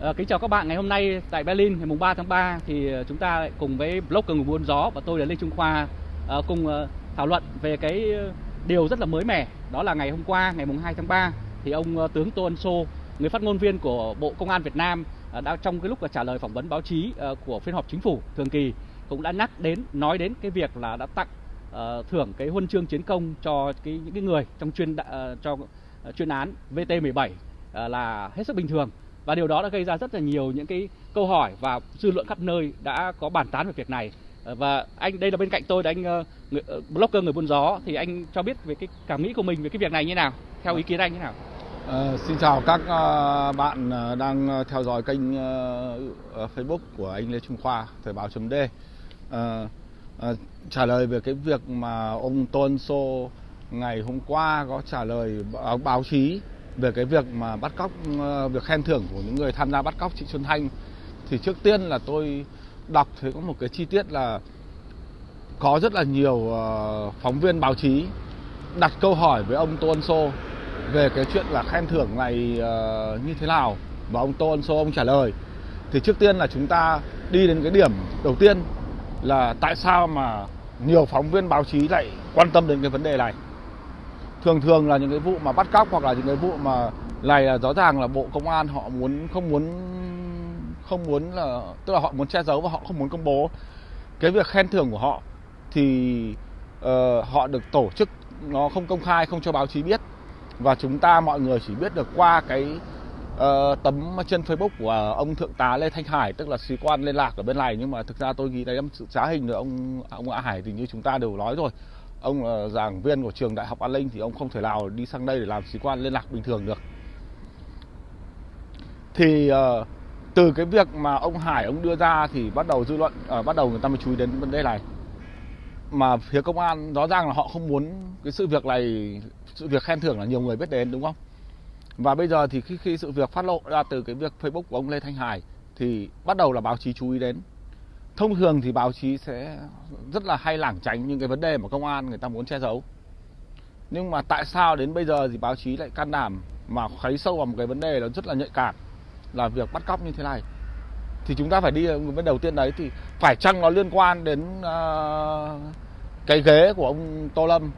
À, kính chào các bạn ngày hôm nay tại Berlin ngày mùng 3 tháng 3 thì ờ, chúng ta lại cùng với blogger người buôn gió và tôi là Lê Trung Khoa à, cùng à, thảo luận về cái điều rất là mới mẻ. Đó là ngày hôm qua ngày mùng 2 tháng 3 thì ông à, tướng Tô Ân Sô người phát ngôn viên của Bộ Công an Việt Nam à, đã trong cái lúc trả lời phỏng vấn báo chí à, của phiên họp chính phủ thường kỳ cũng đã nhắc đến nói đến cái việc là đã tặng thưởng cái huân chương chiến công cho cái những cái người trong chuyên cho chuyên án VT17 uh, là hết sức bình thường và điều đó đã gây ra rất là nhiều những cái câu hỏi và dư luận khắp nơi đã có bàn tán về việc này ờ, và anh đây là bên cạnh tôi là anh ờ, người, ờ, blogger người buôn gió thì anh cho biết về cái cảm nghĩ của mình về cái việc này như nào theo ý kiến anh như nào À, xin chào các uh, bạn đang theo dõi kênh uh, Facebook của anh Lê Trung Khoa Thời báo chấm D. Uh, uh, trả lời về cái việc mà ông Tôn Sô ngày hôm qua có trả lời báo, báo chí về cái việc mà bắt cóc ờ, việc khen thưởng của những người tham gia bắt cóc chị Xuân Thanh, thì trước tiên là tôi đọc thấy có một cái chi tiết là có rất là nhiều ờ, phóng viên báo chí đặt câu hỏi với ông Tô Ân Sô về cái chuyện là khen thưởng này ờ, như thế nào, và ông Tô Ân Sô ông trả lời. Thì trước tiên là chúng ta đi đến cái điểm đầu tiên là tại sao mà nhiều phóng viên báo chí lại quan tâm đến cái vấn đề này thường thường là những cái vụ mà bắt cóc hoặc là những cái vụ mà này là rõ ràng là bộ công an họ muốn không muốn không muốn là tức là họ muốn che giấu và họ không muốn công bố. Cái việc khen thưởng của họ thì uh, họ được tổ chức nó không công khai không cho báo chí biết. Và chúng ta mọi người chỉ biết được qua cái uh, tấm trên Facebook của ông thượng tá Lê Thanh Hải tức là sĩ quan liên lạc ở bên này. Nhưng mà thực ra tôi nghĩ đấy là sự trá hình rồi. Ông ông Hải thì như chúng ta đều nói rồi ông là giảng viên của trường đại học an ninh thì ông không thể nào đi sang đây để làm sĩ quan liên lạc bình thường được. Thì uh, từ cái việc mà ông Hải ông đưa ra thì bắt đầu dư luận uh, bắt đầu người ta mới chú ý đến vấn đề này. Mà phía công an rõ ràng là họ không muốn cái sự việc này sự việc khen thưởng là nhiều người biết đến đúng không? Và bây giờ thì khi khi sự việc phát lộ ra từ cái việc Facebook của ông Lê Thanh Hải thì bắt đầu là báo chí chú ý đến thông thường thì báo chí sẽ rất là hay lảng tránh những cái vấn đề mà công an người ta muốn che giấu. Nhưng mà tại sao đến bây giờ thì báo chí lại can đảm mà kháy sâu vào một cái vấn đề nó rất là nhạy cảm là việc bắt cóc như thế này? Thì chúng ta phải đi vấn đầu tiên đấy thì phải chăng nó liên quan đến uh, cái ghế của ông Tô Lâm?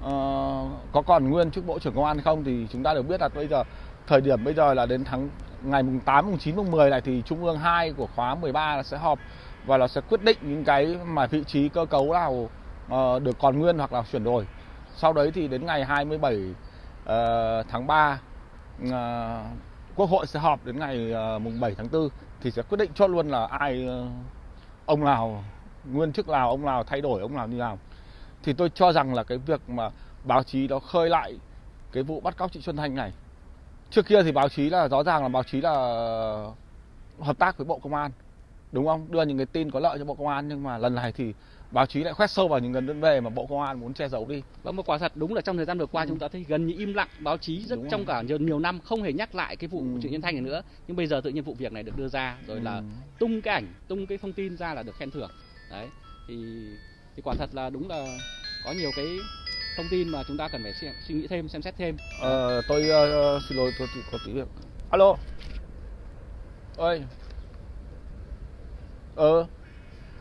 Uh, có còn nguyên chức bộ trưởng công an hay không? Thì chúng ta đều biết là bây giờ thời điểm bây giờ là đến tháng ngày mùng 8, mùng 9, mùng 10 này thì Trung ương 2 của khóa 13 là sẽ họp và nó sẽ quyết định những cái mà vị trí cơ cấu nào uh, được còn nguyên hoặc là chuyển đổi. Sau đấy thì đến ngày 27 uh, ờ, tháng 3 uh, ờ, Quốc hội sẽ họp đến ngày uh, mùng 7 tháng 4 thì sẽ quyết định cho luôn là ai uh, ông nào nguyên chức nào, ông nào thay đổi, ông nào như nào. Thì tôi cho rằng là cái việc mà báo chí nó khơi lại cái vụ bắt cóc chị Xuân Thanh này. Trước kia thì báo chí là rõ ràng là báo chí là hợp tác với Bộ Công an đúng không đưa những cái tin có lợi cho bộ công an nhưng mà lần này thì báo chí lại khoét sâu vào những vấn đề mà bộ công an muốn che giấu đi vâng một quả thật đúng là trong thời gian vừa qua ừ. chúng ta thấy gần như im lặng báo chí rất đúng trong rồi. cả nhiều, nhiều năm không hề nhắc lại cái vụ ừ. trịnh nhân thanh này nữa nhưng bây giờ tự nhiên vụ việc này được đưa ra rồi ừ. là tung cái ảnh tung cái thông tin ra là được khen thưởng đấy thì thì quả thật là đúng là có nhiều cái thông tin mà chúng ta cần phải suy nghĩ thêm xem xét thêm ờ, tôi uh, xin lỗi tôi, tôi có tí việc alo ơi ờ.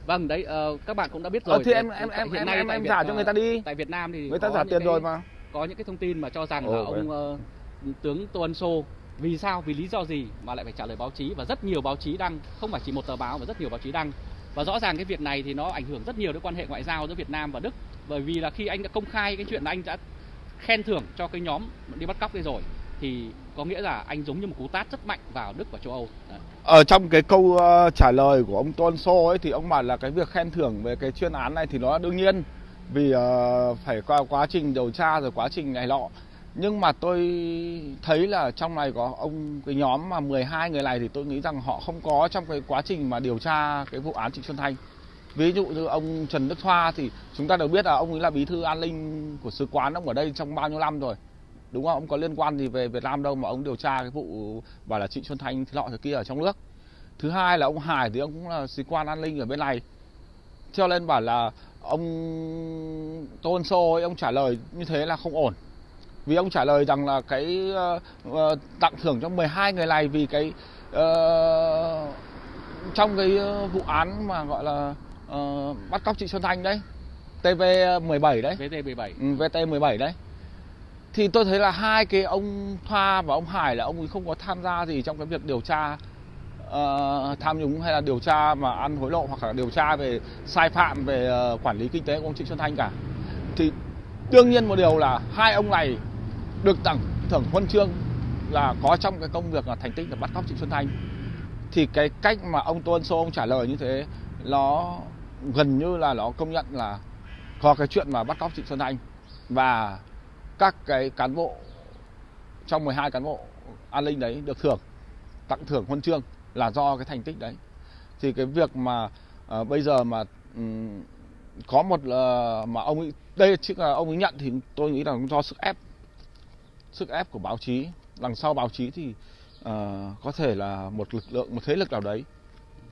Vâng đấy uh, các bạn cũng đã biết rồi ờ, thì em em em hiện nay em em trả cho người ta đi. tại Việt Nam thì người ta trả tiền cái, rồi mà. có những cái thông tin mà cho rằng Ồ, là ông uh, tướng Tô Ân Sô vì sao vì lý do gì mà lại phải trả lời báo chí? Và rất nhiều báo chí đăng không phải chỉ một tờ báo mà rất nhiều báo chí đăng. Và rõ ràng cái việc này thì nó ảnh hưởng rất nhiều đến quan hệ ngoại giao giữa Việt Nam và Đức. Bởi vì là khi anh đã công khai cái chuyện là anh đã khen thưởng cho cái nhóm đi bắt cóc đây rồi thì có nghĩa là anh giống như một cú tát rất mạnh vào Đức và châu Âu. Đấy. Ở trong cái câu uh, trả lời của ông Tôn Sô ấy thì ông bảo là cái việc khen thưởng về cái chuyên án này thì nó đương nhiên vì uh, phải qua quá trình điều tra rồi quá trình này lọ. Nhưng mà tôi thấy là trong này có ông cái nhóm mà 12 người này thì tôi nghĩ rằng họ không có trong cái quá trình mà điều tra cái vụ án Trịnh Xuân Thanh. Ví dụ như ông Trần Đức Thoa thì chúng ta đều biết là ông ấy là bí thư an ninh của sứ quán ông ở đây trong bao nhiêu năm rồi đúng không? Ông có liên quan gì về Việt Nam đâu mà ông điều tra cái vụ bảo là Trịnh Xuân Thanh thế lọ thế kia ở trong nước. Thứ hai là ông Hải thì ông cũng là sĩ quan an ninh ở bên này. Cho nên bảo là ông Tôn Sô ấy, ông trả lời như thế là không ổn. Vì ông trả lời rằng là cái uh, tặng thưởng cho 12 người này vì cái ờ, trong cái vụ án mà gọi là ờ, bắt cóc chị Xuân Thanh đấy. TV 17 đấy. VT17 ừ, VT 17 đấy thì tôi thấy là hai cái ông Thoa và ông Hải là ông ấy không có tham gia gì trong cái việc điều tra uh, tham nhũng hay là điều tra mà ăn hối lộ hoặc là điều tra về sai phạm về uh, quản lý kinh tế của ông Trịnh Xuân Thanh cả. Thì đương nhiên một điều là hai ông này được tặng thưởng huân chương là có trong cái công việc là thành tích là bắt cóc Trịnh Xuân Thanh. Thì cái cách mà ông Tuân Sô ông trả lời như thế nó gần như là nó công nhận là có cái chuyện mà bắt cóc Trịnh Xuân Thanh. Và các cái cán bộ trong 12 cán bộ an ninh đấy được thưởng tặng thưởng huân chương là do cái thành tích đấy. Thì cái việc mà uh, bây giờ mà um, có một uh, mà ông ấy đây chứ là ông ấy nhận thì tôi nghĩ là do sức ép sức ép của báo chí đằng sau báo chí thì uh, có thể là một lực lượng một thế lực nào đấy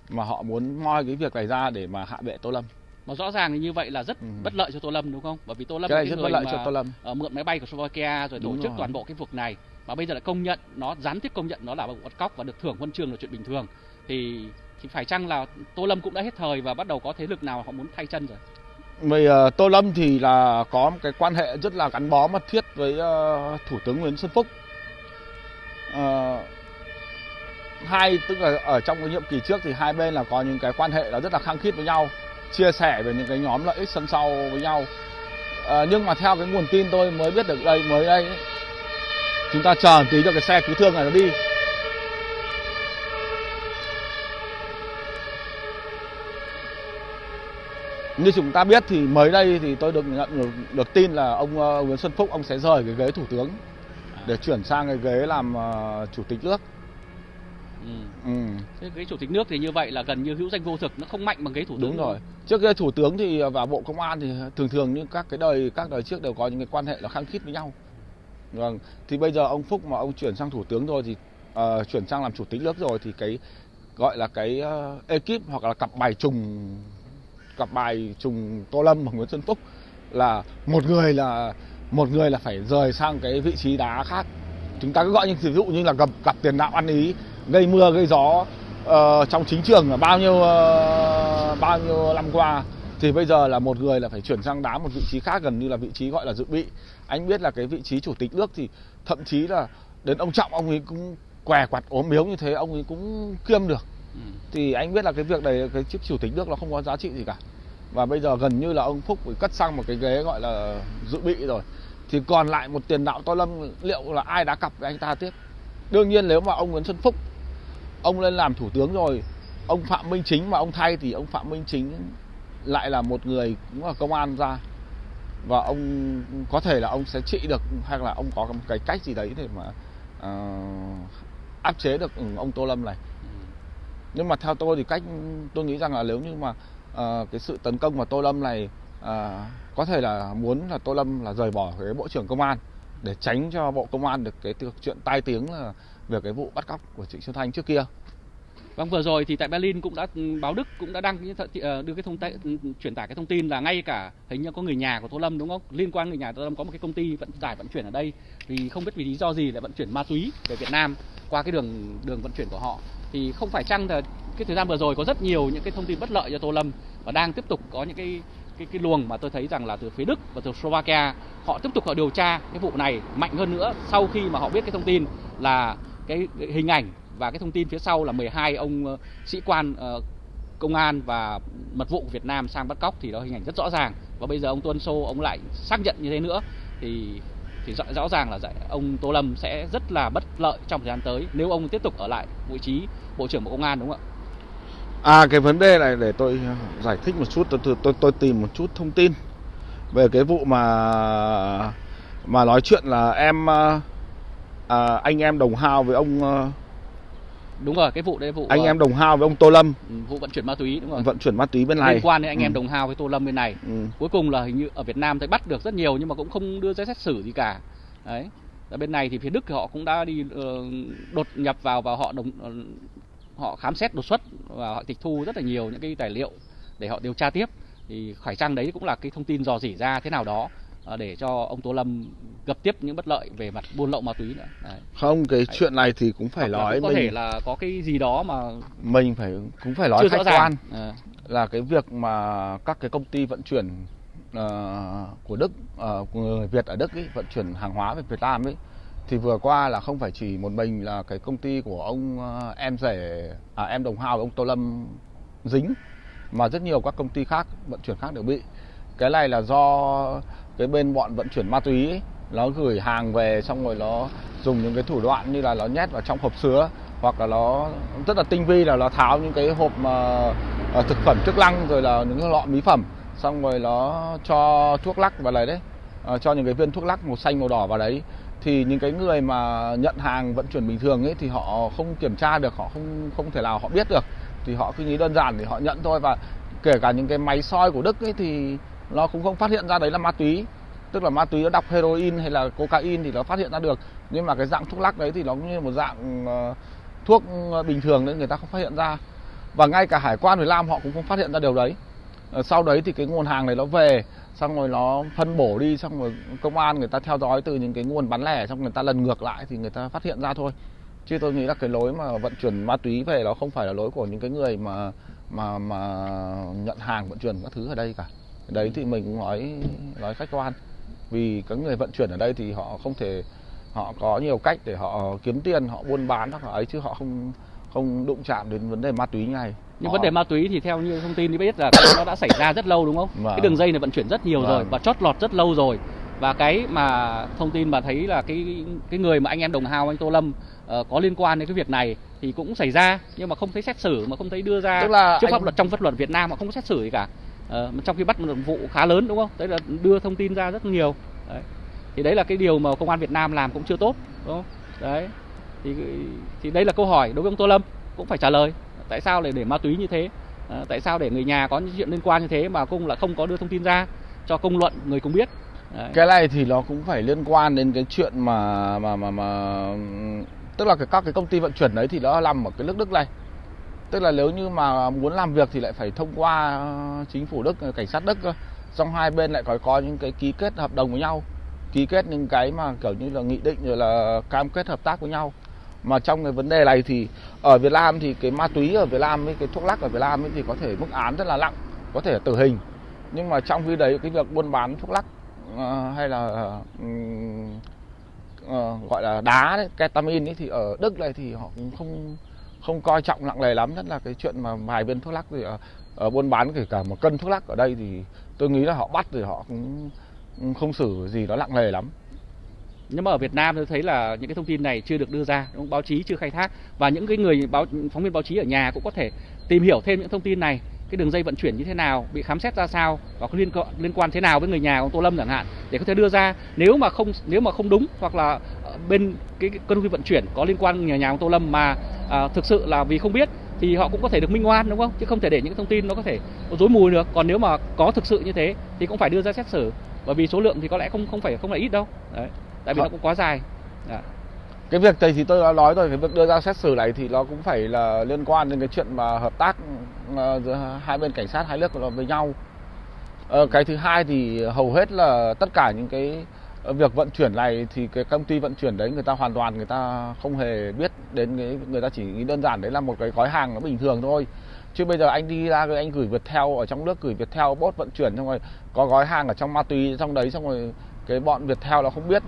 mà họ muốn moi cái việc này ra để mà hạ bệ Tô Lâm mà rõ ràng thì như vậy là rất Ừ. bất lợi cho Tô Lâm đúng không? Bởi vì Tô Lâm cái cái rất bất lợi cho Tô Lâm ờ, mượn máy bay của Slovakia rồi tổ Đúng chức rồi. toàn bộ cái việc này mà bây giờ lại công nhận nó gián tiếp công nhận nó là vụ bắt cóc và được thưởng huân chương là chuyện bình thường thì thì phải chăng là Tô Lâm cũng đã hết thời và bắt đầu có thế lực nào họ muốn thay chân rồi? Vì ờ, Tô Lâm thì là có một cái quan hệ rất là gắn bó mật thiết với ờ, Thủ tướng Nguyễn Xuân Phúc. Ờ, hai tức là ở trong cái nhiệm kỳ trước thì hai bên là có những cái quan hệ là rất là khăng khít với nhau, chia sẻ về những cái nhóm lợi ích sân sau với nhau. Ờ, nhưng mà theo cái nguồn tin tôi mới biết được đây mới đây ấy, chúng ta chờ một tí cho cái xe cứu thương này nó đi. Như chúng ta biết thì mới đây thì tôi được nhận được, được tin là ông ờ, Nguyễn Xuân Phúc ông sẽ rời cái ghế thủ tướng để chuyển sang cái ghế làm ờ, chủ tịch nước. Ừ. Ừ, Thế cái chủ tịch nước thì như vậy là gần như hữu danh vô thực nó không mạnh bằng cái thủ tướng đúng rồi. Trước cái thủ tướng thì và bộ công an thì thường thường như các cái đời các đời trước đều có những cái quan hệ là khăng khít với nhau. Vâng, thì bây giờ ông Phúc mà ông chuyển sang thủ tướng rồi thì ờ, chuyển sang làm chủ tịch nước rồi thì cái gọi là cái ờ, ekip hoặc là cặp bài trùng cặp bài trùng Tô Lâm và Nguyễn Xuân Phúc là một người là một người là phải rời sang cái vị trí đá khác chúng ta cứ gọi như ví dụ như là cặp cặp tiền đạo ăn ý gây mưa gây gió ờ, trong chính trường là bao nhiêu ờ, bao nhiêu năm qua. Thì bây giờ là một người là phải chuyển sang đá một vị trí khác gần như là vị trí gọi là dự bị. Anh biết là cái vị trí chủ tịch nước thì thậm chí là đến ông trọng ông ấy cũng què quặt ốm yếu như thế ông ấy cũng kiêm được. Ừ. thì anh biết là cái việc này cái chức chủ tịch nước nó không có giá trị gì cả. Và bây giờ gần như là ông Phúc phải cất sang một cái ghế gọi là dự bị rồi. Thì còn lại một tiền đạo to lâm liệu là ai đá cặp với anh ta tiếp? Đương nhiên nếu mà ông Nguyễn Xuân Phúc ông lên làm thủ tướng rồi. Ông Phạm Minh Chính mà ông thay thì ông Phạm Minh Chính lại là một người cũng là công an ra. Và ông có thể là ông sẽ trị được hay là ông có một cái cách gì đấy để mà ờ, áp chế được ông Tô Lâm này. Ừ. nhưng mà theo tôi thì cách tôi nghĩ rằng là nếu như mà ờ, cái sự tấn công vào Tô Lâm này ờ, có thể là muốn là Tô Lâm là rời bỏ cái bộ trưởng công an để tránh cho bộ công an được cái chuyện tai tiếng là về cái vụ bắt cóc của Trịnh Xuân Thanh trước kia. Vâng vừa rồi thì tại Berlin cũng đã, báo Đức cũng đã đăng ờ, đưa cái thông tệ ừ, truyền tải cái thông tin là ngay cả hình như có người nhà của Tô Lâm, đúng không? Liên quan người nhà Tô Lâm có một cái công ty vận tải, vận chuyển ở đây vì không biết vì lý do gì lại vận chuyển ma túy về Việt Nam qua cái đường đường vận chuyển của họ thì không phải chăng là cái thời gian vừa rồi có rất nhiều những cái thông tin bất lợi cho Tô Lâm và đang tiếp tục có những cái cái cái luồng mà tôi thấy rằng là từ phía Đức và từ Slovakia họ tiếp tục họ điều tra cái vụ này mạnh hơn nữa sau khi mà họ biết cái thông tin là cái, hình ảnh và cái thông tin phía sau là 12 ông ờ, sĩ quan ờ, công an và mật vụ của Việt Nam sang bắt cóc thì đó hình ảnh rất rõ ràng và bây giờ ông Tuân Sô ông lại xác nhận như thế nữa thì thì rõ, rõ ràng là ông Tô Lâm sẽ rất là bất lợi trong thời gian tới nếu ông tiếp tục ở lại vị trí bộ trưởng bộ công an đúng không ạ? À cái vấn đề này để tôi giải thích một chút tôi tôi tôi, tôi tìm một chút thông tin về cái vụ mà mà nói chuyện là em ờ, à, anh em đồng hao với ông ờ, Đúng rồi, cái vụ đấy vụ anh ờ, em đồng hao với ông Tô Lâm ừ, vụ vận chuyển ma túy đúng rồi. vận chuyển ma túy bên này Liên quan đến anh em Ừ. đồng hao với Tô Lâm bên này. Ừ. Cuối cùng là hình như ở Việt Nam thấy bắt được rất nhiều nhưng mà cũng không đưa ra xét xử gì cả. Đấy. Ở bên này thì phía Đức thì họ cũng đã đi ờ, đột nhập vào và họ đồng họ khám xét đột xuất và họ tịch thu rất là nhiều những cái tài liệu để họ điều tra tiếp thì phải chăng đấy cũng là cái thông tin dò dỉ ra thế nào đó để cho ông Tô Lâm gặp tiếp những bất lợi về mặt buôn lậu ma túy nữa. Đấy. Không, cái chuyện này thì cũng phải Hoặc nói có mình thể là có cái gì đó mà mình phải cũng phải nói chưa khách quan. Ờ, là cái việc mà các cái công ty vận chuyển ờ, của Đức ờ, của người Việt ở Đức ấy, vận chuyển hàng hóa về Việt Nam ấy thì vừa qua là không phải chỉ một mình là cái công ty của ông ờ, em rể à, em đồng hao ông Tô Lâm dính mà rất nhiều các công ty khác vận chuyển khác đều bị. Cái này là do cái bên bọn vận chuyển ma túy ấy, nó gửi hàng về xong rồi nó dùng những cái thủ đoạn như là nó nhét vào trong hộp sứa hoặc là nó rất là tinh vi là nó tháo những cái hộp mà à, thực phẩm chức năng rồi là những cái lọ mỹ phẩm xong rồi nó cho thuốc lắc vào đấy đấy Ờ, cho những cái viên thuốc lắc màu xanh màu đỏ vào đấy. Thì những cái người mà nhận hàng vận chuyển bình thường ấy thì họ không kiểm tra được họ không không thể nào họ biết được. Thì họ cứ nghĩ đơn giản thì họ nhận thôi và kể cả những cái máy soi của Đức ấy thì nó cũng không phát hiện ra đấy là ma túy. Tức là ma túy nó đọc heroin hay là cocaine thì nó phát hiện ra được. Nhưng mà cái dạng thuốc lắc đấy thì nó cũng như một dạng ờ, thuốc ờ, bình thường nên người ta không phát hiện ra. Và ngay cả hải quan Việt Nam họ cũng không phát hiện ra điều đấy. Ờ, sau đấy thì cái nguồn hàng này nó về, xong rồi nó phân bổ đi, xong rồi công an người ta theo dõi từ những cái nguồn bán lẻ, xong người ta lần ngược lại thì người ta phát hiện ra thôi. Chứ tôi nghĩ là cái lối mà vận chuyển ma túy về nó không phải là lối của những cái người mà mà mà nhận hàng, vận chuyển các thứ ở đây cả đấy thì mình cũng nói nói khách quan vì các người vận chuyển ở đây thì họ không thể họ có nhiều cách để họ kiếm tiền họ buôn bán hoặc là ấy chứ họ không không đụng chạm đến vấn đề ma túy này nhưng Họ- vấn đề ma túy thì theo như thông tin thì biết là nó đã xảy ra rất lâu đúng không? Vâng. Cái đường dây này vận chuyển rất nhiều rồi Vâng. và chót lọt rất lâu rồi. Và cái mà thông tin mà thấy là cái cái người mà anh em đồng hào anh Tô Lâm ờ, có liên quan đến cái việc này thì cũng xảy ra nhưng mà không thấy xét xử mà không thấy đưa ra Tức là trước pháp anh- luật trong pháp luật Việt Nam mà không có xét xử gì cả. Ờ, mà trong khi bắt một vụ khá lớn đúng không? Đấy là đưa thông tin ra rất nhiều. Đấy. Thì đấy là cái điều mà công an Việt Nam làm cũng chưa tốt đúng không? Đấy. Thì thì đây là câu hỏi đối với ông Tô Lâm cũng phải trả lời tại sao lại để ma túy như thế À, tại sao để người nhà có những chuyện liên quan như thế mà cũng là không có đưa thông tin ra cho công luận người cũng biết Đấy. cái này thì nó cũng phải liên quan đến cái chuyện mà mà mà mà tức là cái các cái công ty vận chuyển đấy thì nó nằm ở cái nước Đức này tức là nếu như mà muốn làm việc thì lại phải thông qua ờ, chính phủ Đức ờ, cảnh sát Đức cơ. Xong hai bên lại có có những cái ký kết hợp đồng với nhau ký kết những cái mà kiểu như là nghị định rồi là cam kết hợp tác với nhau. Mà trong cái vấn đề này thì ở Việt Nam thì cái ma túy ở Việt Nam với cái thuốc lắc ở Việt Nam ấy thì có thể mức án rất là nặng có thể tử hình. Nhưng mà trong khi đấy cái việc buôn bán thuốc lắc uh, hay là uh, uh, gọi là đá đấy, ketamin ấy, thì ở Đức này thì họ cũng không không coi trọng nặng nề lắm nhất là cái chuyện mà vài viên thuốc lắc thì ở, ở buôn bán kể cả một cân thuốc lắc ở đây thì tôi nghĩ là họ bắt thì họ cũng không xử gì nó nặng nề lắm. Nhưng mà ở Việt Nam tôi thấy là những cái thông tin này chưa được đưa ra báo chí chưa khai thác và những cái người báo phóng viên báo chí ở nhà cũng có thể tìm hiểu thêm những thông tin này cái đường dây vận chuyển như thế nào bị khám xét ra sao và có liên liên quan thế nào với người nhà của ông Tô Lâm chẳng hạn để có thể đưa ra. Nếu mà không nếu mà không đúng hoặc là ờ, bên cái, công ty vận chuyển có liên quan người nhà ông Tô Lâm mà à, thực sự là vì không biết thì họ cũng có thể được minh oan đúng không? Chứ không thể để những thông tin nó có thể dối mù được. Còn nếu mà có thực sự như thế thì cũng phải đưa ra xét xử. Bởi vì số lượng thì có lẽ không không phải không là ít đâu. Đấy tại vì Họ- nó cũng quá dài. Dạ. cái việc này thì tôi đã nói rồi cái việc đưa ra xét xử này thì nó cũng phải là liên quan đến cái chuyện mà hợp tác ờ, Ờ, giữa hai bên cảnh sát, hai nước với nhau. Ờ, cái thứ hai thì hầu hết là tất cả những cái việc vận chuyển này thì cái công ty vận chuyển đấy người ta hoàn toàn người ta không hề biết đến cái, người ta chỉ nghĩ đơn giản đấy là một cái gói hàng nó bình thường thôi. Chứ bây giờ anh đi ra rồi anh gửi Viettel ở trong nước, gửi Viettel bốt vận chuyển, xong rồi có gói hàng ở trong ma túy trong đấy, xong rồi cái bọn Viettel nó không biết.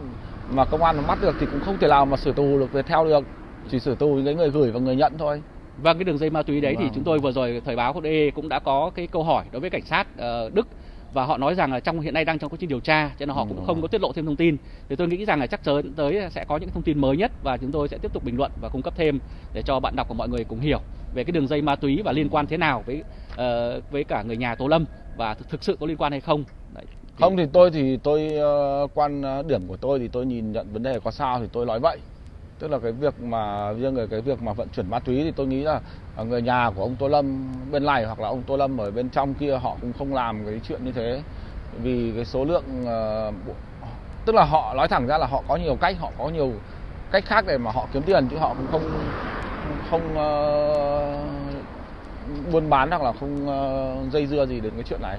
Mà công an nó bắt được thì cũng không thể nào mà xử tù được Viettel được, chỉ xử tù những cái người gửi và người nhận thôi. Vâng, cái đường dây ma túy đấy thì Vâng. chúng tôi vừa rồi thời báo DE cũng đã có cái câu hỏi đối với cảnh sát ờ, Đức và họ nói rằng là trong hiện nay đang trong quá trình điều tra cho nên họ cũng Ừ. không có tiết lộ thêm thông tin. Thì tôi nghĩ rằng là chắc chắn tới sẽ có những thông tin mới nhất và chúng tôi sẽ tiếp tục bình luận và cung cấp thêm để cho bạn đọc của mọi người cùng hiểu về cái đường dây ma túy và liên quan thế nào với ờ, với cả người nhà Tô Lâm và thực, sự có liên quan hay không. Đấy. Thì- không thì tôi thì tôi ờ, quan điểm của tôi thì tôi nhìn nhận vấn đề có sao thì tôi nói vậy tức là cái việc mà riêng về cái việc mà vận chuyển ma túy thì tôi nghĩ là à, người nhà của ông Tô Lâm bên này hoặc là ông Tô Lâm ở bên trong kia họ cũng không làm cái chuyện như thế. Vì cái số lượng ờ, tức là họ nói thẳng ra là họ có nhiều cách họ có nhiều cách khác để mà họ kiếm tiền chứ họ cũng không không uh, buôn bán hoặc là không uh, dây dưa gì đến cái chuyện này.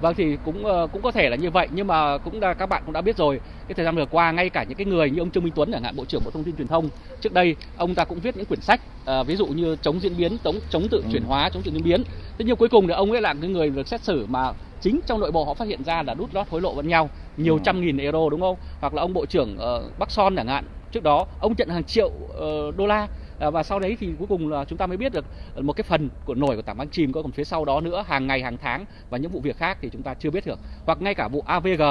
Vâng thì cũng ờ, cũng có thể là như vậy nhưng mà cũng đã, các bạn cũng đã biết rồi cái thời gian vừa qua ngay cả những cái người như ông Trương Minh Tuấn chẳng hạn bộ trưởng bộ thông tin truyền thông trước đây ông ta cũng viết những quyển sách à, ví dụ như chống diễn biến chống chống tự chuyển hóa chống tự diễn biến. Thế nhưng cuối cùng thì ông ấy là cái người được xét xử mà chính trong nội bộ họ phát hiện ra là đút lót hối lộ lẫn nhau nhiều Ừ. trăm nghìn euro đúng không? Hoặc là ông bộ trưởng ờ, Bắc Son chẳng hạn trước đó ông nhận hàng triệu ờ, đô la và sau đấy thì cuối cùng là chúng ta mới biết được một cái phần của nổi của tảng băng chìm có còn phía sau đó nữa hàng ngày hàng tháng và những vụ việc khác thì chúng ta chưa biết được. Hoặc ngay cả vụ AVG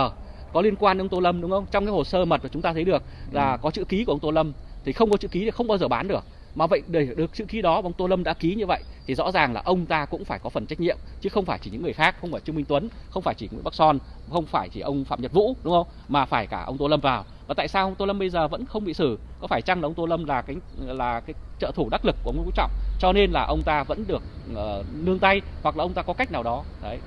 có liên quan đến ông Tô Lâm đúng không? Trong cái hồ sơ mật mà chúng ta thấy được là có chữ ký của ông Tô Lâm thì không có chữ ký thì không bao giờ bán được. Mà vậy để được chữ ký đó ông Tô Lâm đã ký như vậy thì rõ ràng là ông ta cũng phải có phần trách nhiệm chứ không phải chỉ những người khác không phải Trương Minh Tuấn không phải chỉ Nguyễn Bắc Son không phải chỉ ông Phạm Nhật Vũ đúng không? Mà phải cả ông Tô Lâm vào và tại sao ông Tô Lâm bây giờ vẫn không bị xử? Có phải chăng là ông Tô Lâm là cái là cái trợ thủ đắc lực của ông Nguyễn Phú Trọng cho nên là ông ta vẫn được uh, nương tay hoặc là ông ta có cách nào đó? Đấy.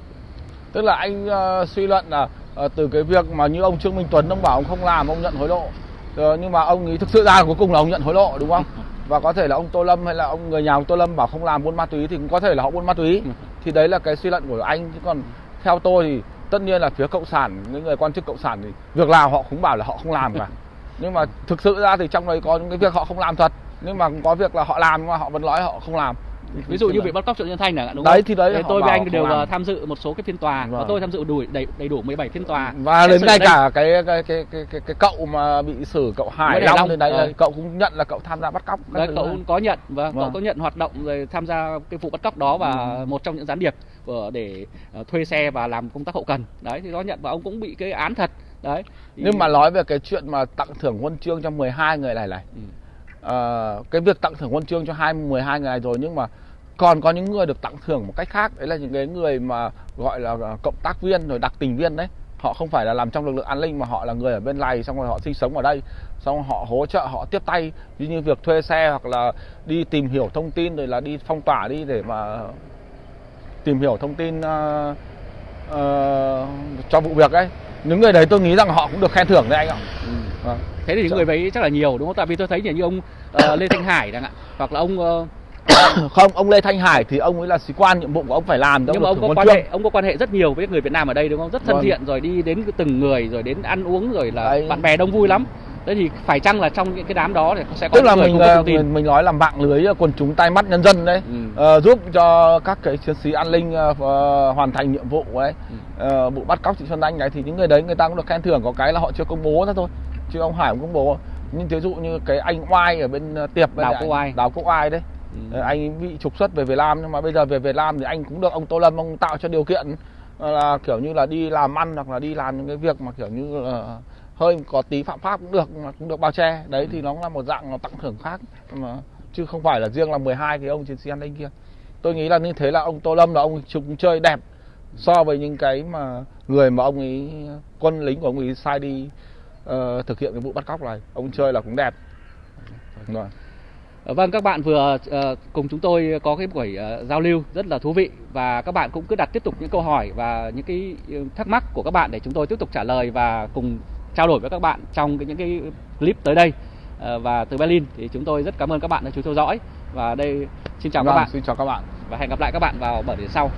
Tức là anh uh, suy luận là uh, từ cái việc mà như ông Trương Minh Tuấn ông bảo ông không làm ông nhận hối lộ. Uh, nhưng mà ông ấy thực sự ra cuối cùng là ông nhận hối lộ đúng không? Và có thể là ông Tô Lâm hay là ông người nhà ông Tô Lâm bảo không làm buôn ma túy thì cũng có thể là họ buôn ma túy. Thì đấy là cái suy luận của anh. Chứ còn theo tôi thì tất nhiên là phía cộng sản những người quan chức cộng sản thì việc nào họ cũng bảo là họ không làm cả. Nhưng mà thực sự ra thì trong đấy có những cái việc họ không làm thật nhưng mà cũng có việc là họ làm nhưng mà họ vẫn nói họ không làm. Ví dụ như bị bắt cóc Triệu Nhân Thanh hạn đúng Đấy không? thì đấy họ tôi với anh đều làm. tham dự một số cái phiên tòa và Vâng. tôi tham dự đủ đầy đầy đủ 17 phiên tòa và đến ngay cả cái cái cái cái cái, cái cậu mà bị xử cậu Hải Long Long, thì đấy ờ. là cậu cũng nhận là cậu tham gia bắt cóc Đấy, cậu này. có nhận và cậu Vâng. có nhận hoạt động rồi tham gia cái vụ bắt cóc đó và Ừ. một trong những gián điệp của để ờ, thuê xe và làm công tác hậu cần đấy thì đó nhận và ông cũng bị cái án thật đấy Thì- nhưng mà nói về cái chuyện mà tặng thưởng huân chương cho 12 người này này Ừ uh, cái việc tặng thưởng huân chương cho hai 12 người này rồi nhưng mà còn có những người được tặng thưởng một cách khác. Đấy là những cái người mà gọi là ờ, cộng tác viên rồi đặc tình viên đấy. Họ không phải là làm trong lực lượng an ninh mà họ là người ở bên này xong rồi họ sinh sống ở đây xong rồi họ hỗ trợ họ tiếp tay. Ví như việc thuê xe hoặc là đi tìm hiểu thông tin rồi là đi phong tỏa đi để mà tìm hiểu thông tin uh, uh, cho vụ việc ấy. Những người đấy tôi nghĩ rằng họ cũng được khen thưởng đấy anh ạ. Ừ. Vâng. thế thì những Dạ. người ấy chắc là nhiều đúng không tại vì tôi thấy như ông ờ, Lê Thanh Hải chẳng hạn hoặc là ông ờ, không ông Lê Thanh Hải thì ông ấy là sĩ quan nhiệm vụ của ông phải làm thì nhưng mà ông có quan huân hệ ông có quan hệ rất nhiều với người Việt Nam ở đây đúng không rất thân Vâng. thiện rồi đi đến từng người rồi đến ăn uống rồi là Đấy. bạn bè đông vui lắm thế thì phải chăng là trong những cái đám đó thì sẽ có tức là mình tin mình, mình nói là mạng lưới quần chúng tay mắt nhân dân đấy Ừ. Ờ, giúp cho các cái chiến sĩ an ninh ờ, hoàn thành nhiệm vụ ấy Ừ. Ờ, vụ bắt cóc chị Xuân Anh này thì những người đấy người ta cũng được khen thưởng có cái là họ chưa công bố ra thôi chứ ông Hải cũng công bố. Nhưng ví dụ như cái anh Oai ở bên ờ, tiệp Đào Quốc Oai. Đào Quốc Oai đấy. Ừ. Ờ, anh bị trục xuất về Việt Nam nhưng mà bây giờ về Việt Nam thì anh cũng được ông Tô Lâm ông tạo cho điều kiện ờ, là kiểu như là đi làm ăn hoặc là đi làm những cái việc mà kiểu như là hơi có tí phạm pháp cũng được mà cũng được bao che. Đấy thì nó cũng là một dạng là tặng thưởng khác. Mà chứ không phải là riêng là 12 cái ông chiến sĩ an ninh kia. Tôi nghĩ là như thế là ông Tô Lâm là ông chúng chơi đẹp so với những cái mà người mà ông ấy quân lính của ông ấy sai đi ờ, thực hiện cái vụ bắt cóc này. Ông chơi là cũng đẹp. Rồi. Ờ, Vâng, các bạn vừa ờ, cùng chúng tôi có cái buổi ờ, giao lưu rất là thú vị và các bạn cũng cứ đặt tiếp tục những câu hỏi và những cái ờ, thắc mắc của các bạn để chúng tôi tiếp tục trả lời và cùng trao đổi với các bạn trong cái, những cái clip tới đây. Ờ, và từ Berlin thì chúng tôi rất cảm ơn các bạn đã chú theo dõi. Và đây xin chào các Vâng, bạn. xin chào các bạn. Và hẹn gặp lại các bạn vào buổi sau.